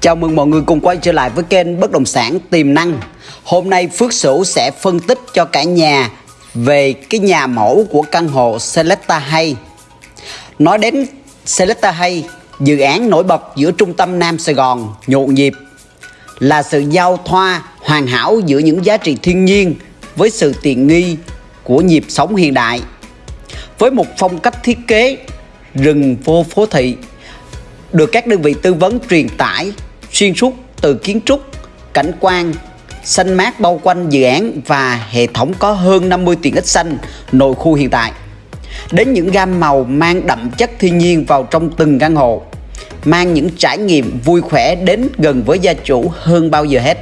Chào mừng mọi người cùng quay trở lại với kênh Bất Động Sản Tiềm Năng. Hôm nay Phước Sửu sẽ phân tích cho cả nhà về cái nhà mẫu của căn hộ Selecta Hay. Nói đến Selecta Hay, dự án nổi bật giữa trung tâm Nam Sài Gòn, nhộn nhịp Là sự giao thoa hoàn hảo giữa những giá trị thiên nhiên với sự tiện nghi của nhịp sống hiện đại. Với một phong cách thiết kế rừng vô phố thị được các đơn vị tư vấn truyền tải xuyên suốt từ kiến trúc, cảnh quan, xanh mát bao quanh dự án và hệ thống có hơn 50 tiện ích xanh nội khu hiện tại. Đến những gam màu mang đậm chất thiên nhiên vào trong từng căn hộ, mang những trải nghiệm vui khỏe đến gần với gia chủ hơn bao giờ hết.